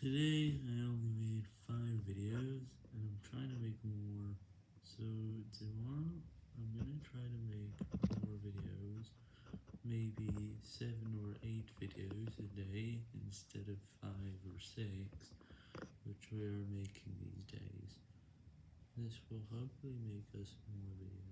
Today I only made 5 videos, and I'm trying to make more, so tomorrow I'm gonna try to make more videos, maybe 7 or 8 videos a day instead of 5 or 6, which we are making these days. This will hopefully make us more videos.